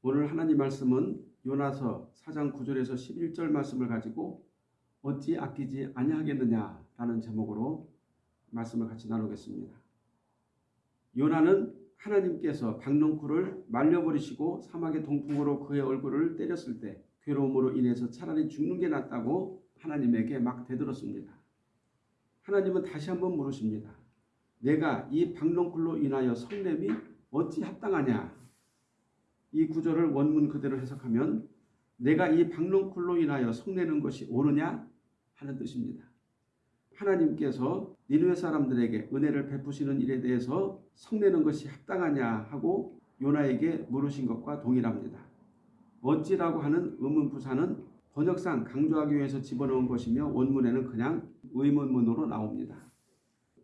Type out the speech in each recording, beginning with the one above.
오늘 하나님 말씀은 요나서 4장 9절에서 11절 말씀을 가지고 어찌 아끼지 아니하겠느냐라는 제목으로 말씀을 같이 나누겠습니다. 요나는 하나님께서 박농쿨을 말려버리시고 사막의 동풍으로 그의 얼굴을 때렸을 때 괴로움으로 인해서 차라리 죽는 게 낫다고 하나님에게 막 대들었습니다. 하나님은 다시 한번 물으십니다. 내가 이 박농쿨로 인하여 성냄이 어찌 합당하냐? 이 구절을 원문 그대로 해석하면 내가 이 박농쿨로 인하여 성내는 것이 옳으냐 하는 뜻입니다. 하나님께서 니누의 사람들에게 은혜를 베푸시는 일에 대해서 성내는 것이 합당하냐 하고 요나에게 물으신 것과 동일합니다. 어찌라고 하는 의문부사는 번역상 강조하기 위해서 집어넣은 것이며 원문에는 그냥 의문문으로 나옵니다.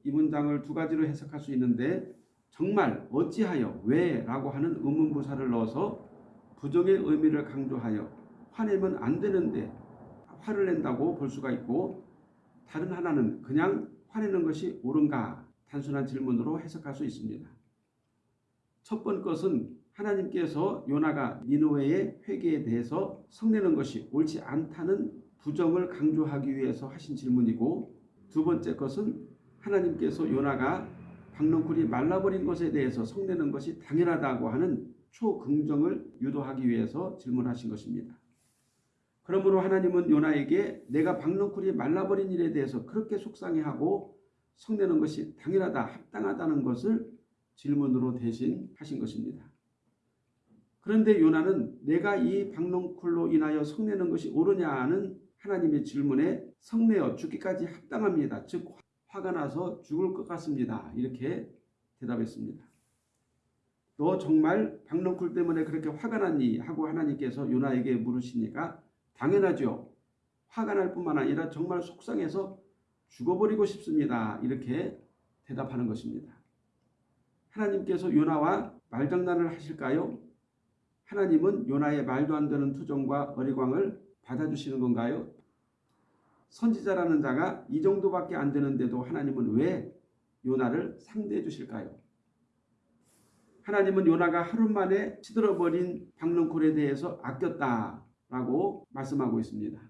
이 문장을 두 가지로 해석할 수 있는데 정말 어찌하여 왜라고 하는 의문부사를 넣어서 부정의 의미를 강조하여 화내면 안 되는데 화를 낸다고 볼 수가 있고 다른 하나는 그냥 화내는 것이 옳은가 단순한 질문으로 해석할 수 있습니다. 첫 번째 것은 하나님께서 요나가 니누웨의 회개에 대해서 성내는 것이 옳지 않다는 부정을 강조하기 위해서 하신 질문이고 두 번째 것은 하나님께서 요나가 박농쿨이 말라버린 것에 대해서 성내는 것이 당연하다고 하는 초긍정을 유도하기 위해서 질문하신 것입니다. 그러므로 하나님은 요나에게 내가 박농쿨이 말라버린 일에 대해서 그렇게 속상해하고 성내는 것이 당연하다, 합당하다는 것을 질문으로 대신 하신 것입니다. 그런데 요나는 내가 이 박농쿨로 인하여 성내는 것이 옳으냐는 하나님의 질문에 성내어 죽기까지 합당합니다. 즉 화가 나서 죽을 것 같습니다. 이렇게 대답했습니다. 너 정말 박농쿨 때문에 그렇게 화가 났니? 하고 하나님께서 요나에게 물으시니까 당연하죠. 화가 날 뿐만 아니라 정말 속상해서 죽어버리고 싶습니다. 이렇게 대답하는 것입니다. 하나님께서 요나와 말장난을 하실까요? 하나님은 요나의 말도 안 되는 투정과 어리광을 받아주시는 건가요? 선지자라는 자가 이 정도밖에 안 되는데도 하나님은 왜 요나를 상대해 주실까요? 하나님은 요나가 하루 만에 시들어버린 박능콜에 대해서 아꼈다라고 말씀하고 있습니다.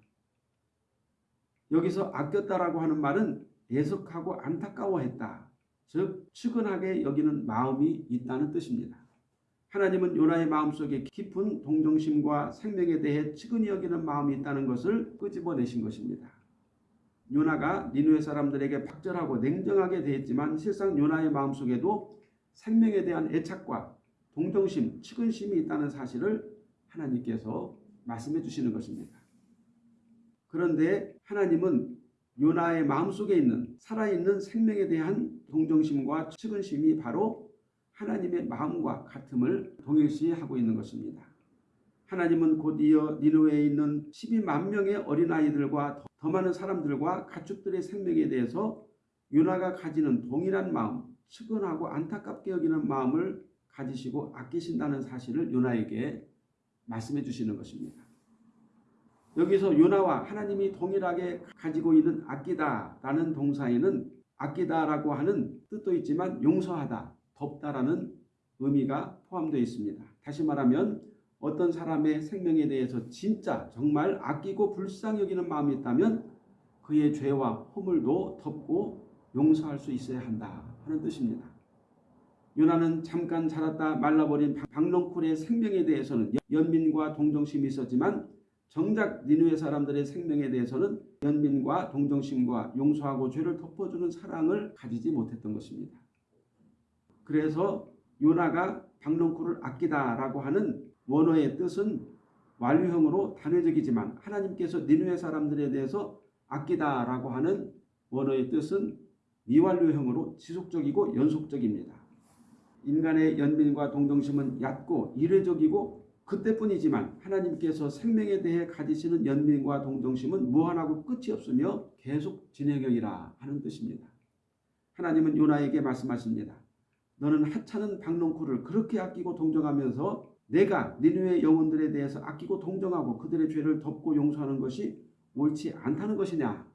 여기서 아꼈다라고 하는 말은 애석하고 안타까워했다. 즉 측은하게 여기는 마음이 있다는 뜻입니다. 하나님은 요나의 마음속에 깊은 동정심과 생명에 대해 측은히 여기는 마음이 있다는 것을 끄집어내신 것입니다. 요나가 니누의 사람들에게 박절하고 냉정하게 대했지만 실상 요나의 마음속에도 생명에 대한 애착과 동정심, 측은심이 있다는 사실을 하나님께서 말씀해 주시는 것입니다. 그런데 하나님은 요나의 마음속에 있는 살아있는 생명에 대한 동정심과 측은심이 바로 하나님의 마음과 같음을 동일시하고 있는 것입니다. 하나님은 곧이어 니누에 있는 12만 명의 어린아이들과 더 많은 사람들과 가축들의 생명에 대해서 요나가 가지는 동일한 마음, 측은하고 안타깝게 여기는 마음을 가지시고 아끼신다는 사실을 요나에게 말씀해 주시는 것입니다. 여기서 요나와 하나님이 동일하게 가지고 있는 아끼다라는 동사에는 아끼다라고 하는 뜻도 있지만 용서하다, 덥다라는 의미가 포함되어 있습니다. 다시 말하면 어떤 사람의 생명에 대해서 진짜 정말 아끼고 불쌍히 여기는 마음이 있다면 그의 죄와 허물도 덮고 용서할 수 있어야 한다 하는 뜻입니다. 요나는 잠깐 자랐다 말라버린 박농쿨의 생명에 대해서는 연민과 동정심이 있었지만 정작 니누의 사람들의 생명에 대해서는 연민과 동정심과 용서하고 죄를 덮어주는 사랑을 가지지 못했던 것입니다. 그래서 요나가 박농쿨을 아끼다라고 하는 원어의 뜻은 완료형으로 단회적이지만 하나님께서 니누의 사람들에 대해서 아끼다라고 하는 원어의 뜻은 미완료형으로 지속적이고 연속적입니다. 인간의 연민과 동정심은 얕고 이례적이고 그때뿐이지만 하나님께서 생명에 대해 가지시는 연민과 동정심은 무한하고 끝이 없으며 계속 진행형이라 하는 뜻입니다. 하나님은 요나에게 말씀하십니다. 너는 하찮은 박농쿨을 그렇게 아끼고 동정하면서 내가 니누의 영혼들에 대해서 아끼고 동정하고 그들의 죄를 덮고 용서하는 것이 옳지 않다는 것이냐.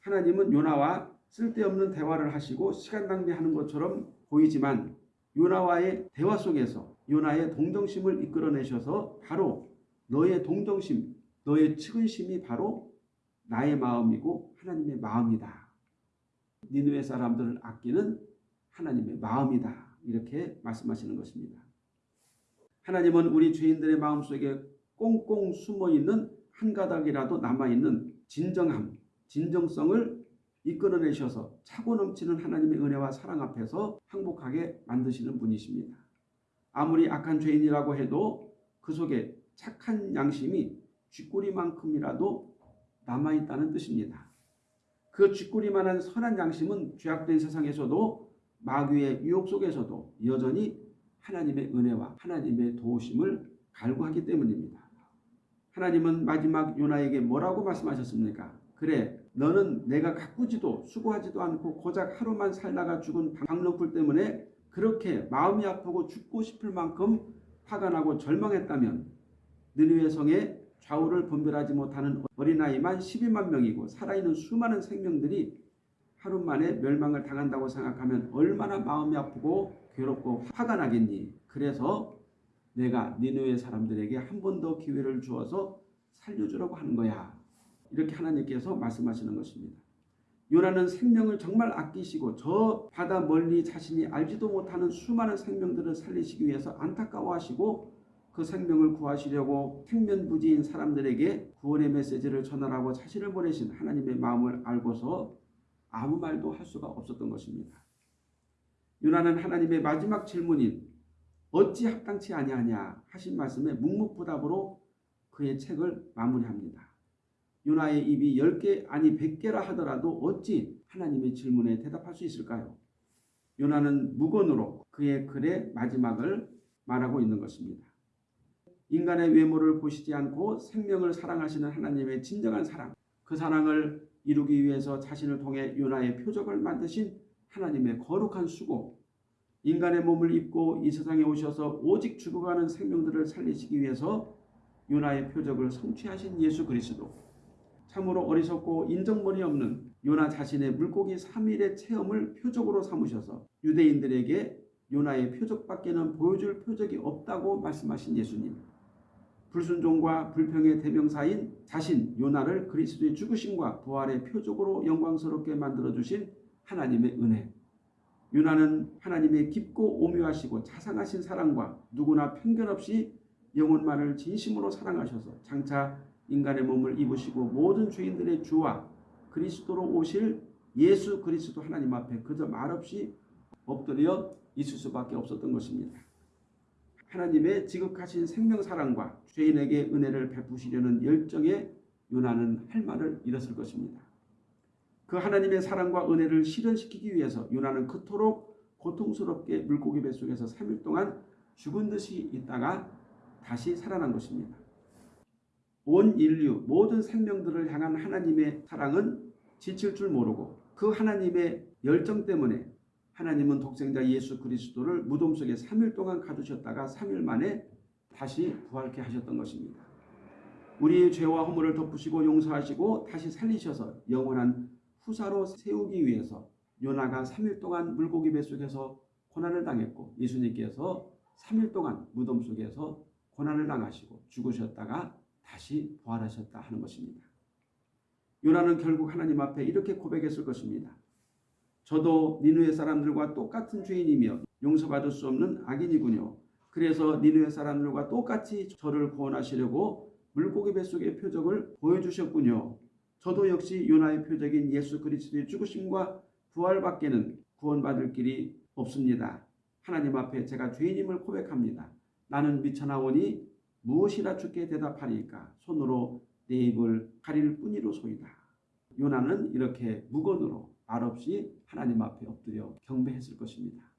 하나님은 요나와 쓸데없는 대화를 하시고 시간 낭비하는 것처럼 보이지만 요나와의 대화 속에서 요나의 동정심을 이끌어내셔서 바로 너의 동정심, 너의 측은심이 바로 나의 마음이고 하나님의 마음이다. 니누의 사람들을 아끼는 하나님의 마음이다. 이렇게 말씀하시는 것입니다. 하나님은 우리 죄인들의 마음속에 꽁꽁 숨어 있는 한 가닥이라도 남아 있는 진정함, 진정성을 이끌어내셔서 차고 넘치는 하나님의 은혜와 사랑 앞에서 행복하게 만드시는 분이십니다. 아무리 악한 죄인이라고 해도 그 속에 착한 양심이 쥐꼬리만큼이라도 남아있다는 뜻입니다. 그 쥐꼬리만한 선한 양심은 죄악된 세상에서도 마귀의 유혹 속에서도 여전히 하나님의 은혜와 하나님의 도우심을 갈구하기 때문입니다. 하나님은 마지막 요나에게 뭐라고 말씀하셨습니까? 그래 너는 내가 가꾸지도 수고하지도 않고 고작 하루만 살다가 죽은 박농풀 때문에 그렇게 마음이 아프고 죽고 싶을 만큼 화가 나고 절망했다면 느느웨 성에 좌우를 분별하지 못하는 어린아이만 12만 명이고 살아있는 수많은 생명들이 하루 만에 멸망을 당한다고 생각하면 얼마나 마음이 아프고 괴롭고 화가 나겠니. 그래서 내가 니느웨 사람들에게 한 번 더 기회를 주어서 살려주라고 하는 거야. 이렇게 하나님께서 말씀하시는 것입니다. 요나는 생명을 정말 아끼시고 저 바다 멀리 자신이 알지도 못하는 수많은 생명들을 살리시기 위해서 안타까워하시고 그 생명을 구하시려고 생면부지인 사람들에게 구원의 메시지를 전하라고 자신을 보내신 하나님의 마음을 알고서 아무 말도 할 수가 없었던 것입니다. 요나는 하나님의 마지막 질문인 어찌 합당치 아니하냐 하신 말씀에 묵묵부답으로 그의 책을 마무리합니다. 요나의 입이 10개 아니 100개라 하더라도 어찌 하나님의 질문에 대답할 수 있을까요? 요나는 무건으로 그의 글의 마지막을 말하고 있는 것입니다. 인간의 외모를 보시지 않고 생명을 사랑하시는 하나님의 진정한 사랑, 그 사랑을 이루기 위해서 자신을 통해 요나의 표적을 만드신 하나님의 거룩한 수고, 인간의 몸을 입고 이 세상에 오셔서 오직 죽어가는 생명들을 살리시기 위해서 요나의 표적을 성취하신 예수 그리스도, 참으로 어리석고 인정머리 없는 요나 자신의 물고기 3일의 체험을 표적으로 삼으셔서 유대인들에게 요나의 표적밖에는 보여줄 표적이 없다고 말씀하신 예수님. 불순종과 불평의 대명사인 자신 요나를 그리스도의 죽으심과 부활의 표적으로 영광스럽게 만들어주신 하나님의 은혜. 요나는 하나님의 깊고 오묘하시고 자상하신 사랑과 누구나 편견 없이 영혼만을 진심으로 사랑하셔서 장차 인간의 몸을 입으시고 모든 죄인들의 주와 그리스도로 오실 예수 그리스도 하나님 앞에 그저 말없이 엎드려 있을 수밖에 없었던 것입니다. 하나님의 지극하신 생명사랑과 죄인에게 은혜를 베푸시려는 열정에 요나는 할 말을 잃었을 것입니다. 그 하나님의 사랑과 은혜를 실현시키기 위해서 요나는 그토록 고통스럽게 물고기 뱃속에서 3일 동안 죽은 듯이 있다가 다시 살아난 것입니다. 온 인류 모든 생명들을 향한 하나님의 사랑은 지칠 줄 모르고 그 하나님의 열정 때문에 하나님은 독생자 예수 그리스도를 무덤 속에 3일 동안 가두셨다가 3일 만에 다시 부활케 하셨던 것입니다. 우리의 죄와 허물을 덮으시고 용서하시고 다시 살리셔서 영원한 후사로 세우기 위해서 요나가 3일 동안 물고기 뱃속에서 고난을 당했고 예수님께서 3일 동안 무덤 속에서 고난을 당하시고 죽으셨다가 다시 부활하셨다 하는 것입니다. 요나는 결국 하나님 앞에 이렇게 고백했을 것입니다. 저도 니누의 사람들과 똑같은 죄인이며 용서받을 수 없는 악인이군요. 그래서 니누의 사람들과 똑같이 저를 구원하시려고 물고기 뱃속의 표적을 보여주셨군요. 저도 역시 요나의 표적인 예수 그리스도의 죽으심과 부활 밖에는 구원받을 길이 없습니다. 하나님 앞에 제가 죄인임을 고백합니다. 나는 미쳐나오니 무엇이라 주께 대답하리까 손으로 내 입을 가릴 뿐이로소이다. 요나는 이렇게 무건으로 말 없이 하나님 앞에 엎드려 경배했을 것입니다.